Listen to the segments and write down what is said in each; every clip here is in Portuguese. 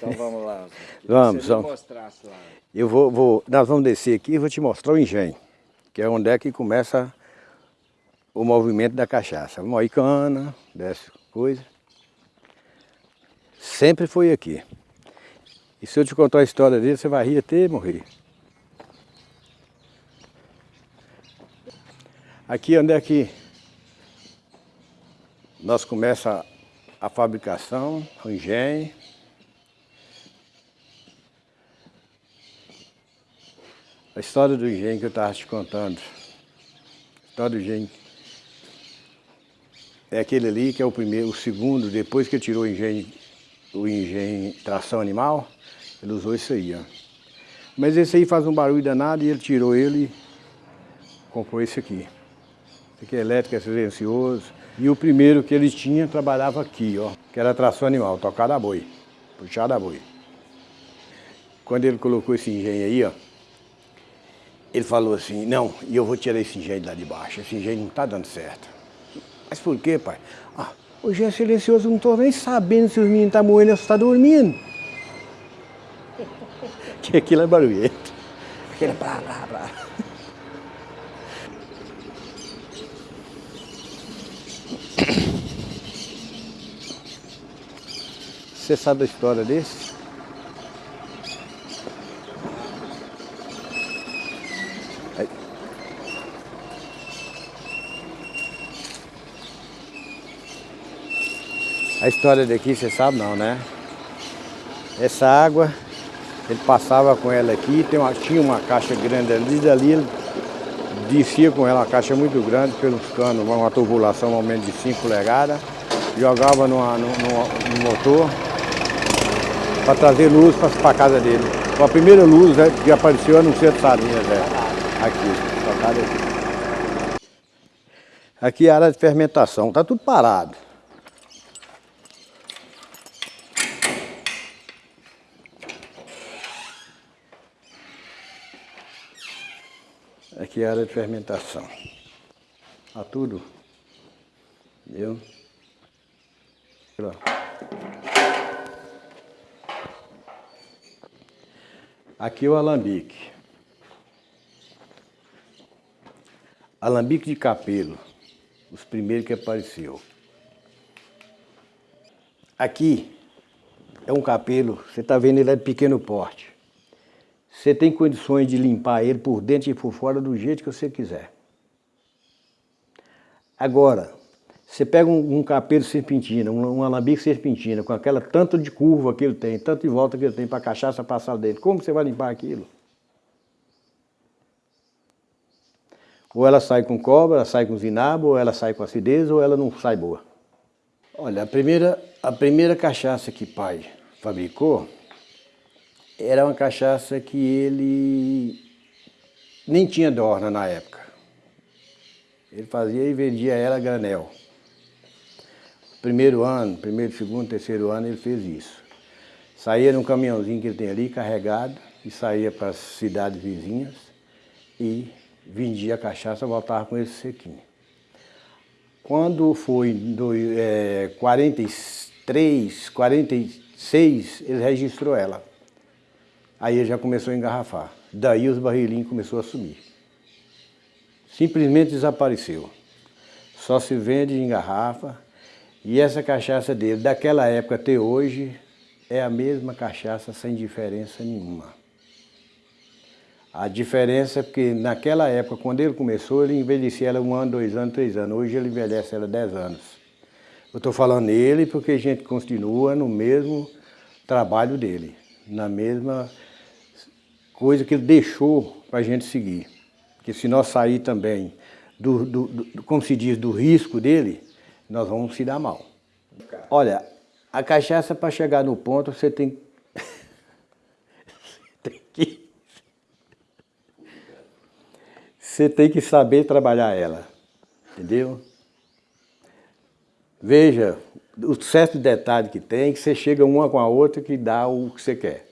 Então vamos lá. Vamos, vamos. Eu vou, vou, nós vamos descer aqui e vou te mostrar o engenho, que é onde é que começa o movimento da cachaça. Moicana, desce coisa. Sempre foi aqui. E se eu te contar a história dele, você vai rir até morrer. Aqui onde é que nós começa a fabricação, o engenho. A história do engenho que eu estava te contando. A história do engenho. É aquele ali que é o primeiro, o segundo, depois que ele tirou o engenho, o engenho tração animal, ele usou isso aí, ó. Mas esse aí faz um barulho danado e ele tirou ele e comprou esse aqui. Esse aqui é elétrico, é silencioso. E o primeiro que ele tinha trabalhava aqui, ó, que era tração animal, tocada a boi, puxada a boi. Quando ele colocou esse engenho aí, ó, ele falou assim, não, e eu vou tirar esse engenho lá de baixo, esse engenho não está dando certo. Mas por quê, pai? Ah, engenho é silencioso, não estou nem sabendo se os meninos estão tá morrendo ou se tá dormindo. que aquilo é barulhento. Aquilo é blá, blá, blá. Você sabe a história desse? A história daqui você sabe não, né? Essa água, ele passava com ela aqui, tem uma, tinha uma caixa grande ali, dali ele descia com ela, uma caixa muito grande, pelos canos, uma tubulação, um aumento de 5 polegadas, jogava no, motor para trazer luz para a casa dele. a primeira luz né, que apareceu é no centro de Salinas, é, aqui, aqui. Aqui é a área de fermentação, está tudo parado. Aqui é a área de fermentação. Está tudo. Entendeu? Aqui é o alambique. Alambique de capelo, os primeiros que apareceu. Aqui é um capelo, você está vendo ele é de pequeno porte. Você tem condições de limpar ele por dentro e por fora do jeito que você quiser. Agora, você pega um, um capelo serpentina, um, um alambique serpentina, com aquela tanto de curva que ele tem, tanto de volta que ele tem para a cachaça passar dentro, como você vai limpar aquilo? Ou ela sai com cobra, ela sai com zinabo, ou ela sai com acidez, ou ela não sai boa. Olha, a primeira, a primeira cachaça que pai fabricou, era uma cachaça que ele nem tinha dorna na época. Ele fazia e vendia ela a granel. Primeiro ano, primeiro, segundo, terceiro ano ele fez isso. Saía num caminhãozinho que ele tem ali, carregado, e saía para as cidades vizinhas e vendia a cachaça, voltava com esse sequinho. Quando foi em é, 43, 46, ele registrou ela. Aí ele já começou a engarrafar. Daí os barrilinhos começou a sumir. Simplesmente desapareceu. Só se vende em garrafa. E essa cachaça dele, daquela época até hoje, é a mesma cachaça sem diferença nenhuma. A diferença é porque naquela época, quando ele começou, ele envelhecia ela um ano, dois anos, três anos. Hoje ele envelhece ela dez anos. Eu estou falando ele porque a gente continua no mesmo trabalho dele, na mesma coisa que ele deixou para a gente seguir. Porque se nós sair também, do, do, do, como se diz, do risco dele, nós vamos se dar mal. Olha, a cachaça para chegar no ponto, você tem, você tem que... Você tem que saber trabalhar ela, entendeu? Veja, o certo detalhe que tem, que você chega uma com a outra que dá o que você quer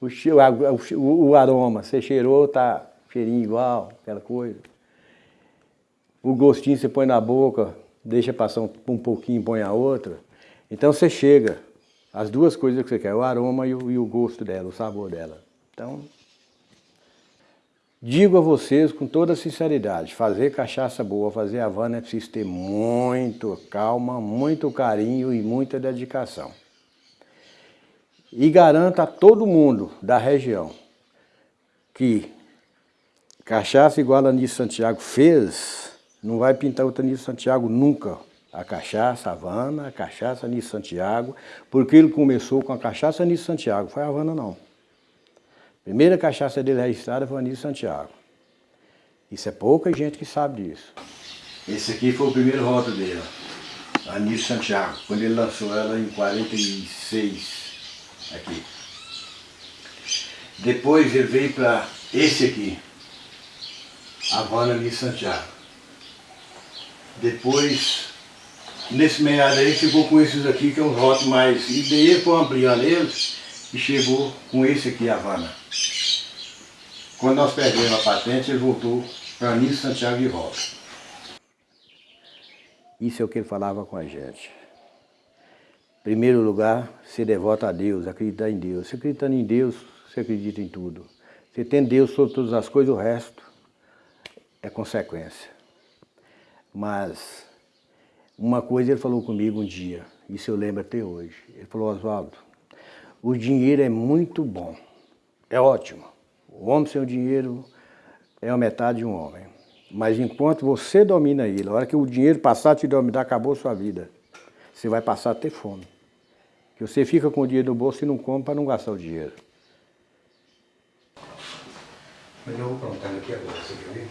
o, o, o aroma, você cheirou, tá cheirinho igual, aquela coisa. O gostinho você põe na boca, deixa passar um, um pouquinho, põe a outra. Então você chega As duas coisas que você quer, o aroma e o, e o gosto dela, o sabor dela. Então, digo a vocês com toda sinceridade, fazer cachaça boa, fazer Havana é preciso ter muito calma, muito carinho e muita dedicação. E garanto a todo mundo da região que cachaça igual a Nisso Santiago fez, não vai pintar outra Nisso Santiago nunca a cachaça Havana, a cachaça Nisso Santiago, porque ele começou com a cachaça Nisso Santiago, foi a Havana não. A primeira cachaça dele registrada foi a Nisso Santiago. Isso é pouca gente que sabe disso. Esse aqui foi o primeiro rótulo dele, a Nisso Santiago, quando ele lançou ela em 46, aqui. Depois ele veio para esse aqui, Havana Nisso Santiago. Depois Nesse meado aí chegou com esses aqui, que é um rótulo mais... E daí foi ampliando eles e chegou com esse aqui, Havana. Quando nós perdemos a patente, ele voltou para Nisso Santiago de Rosa. Isso é o que ele falava com a gente. Primeiro lugar, ser devoto a Deus, acreditar em Deus. Você acreditando em Deus, você acredita em tudo. Você tem Deus sobre todas as coisas, o resto é consequência. Mas uma coisa ele falou comigo um dia, isso eu lembro até hoje. Ele falou, Oswaldo, o dinheiro é muito bom, é ótimo. O homem sem o dinheiro é a metade de um homem. Mas enquanto você domina ele, a hora que o dinheiro passar a te dominar, acabou a sua vida. Você vai passar a ter fome. Que você fica com o dinheiro no bolso e não come para não gastar o dinheiro. Mas eu vou plantar aqui agora, você quer ver?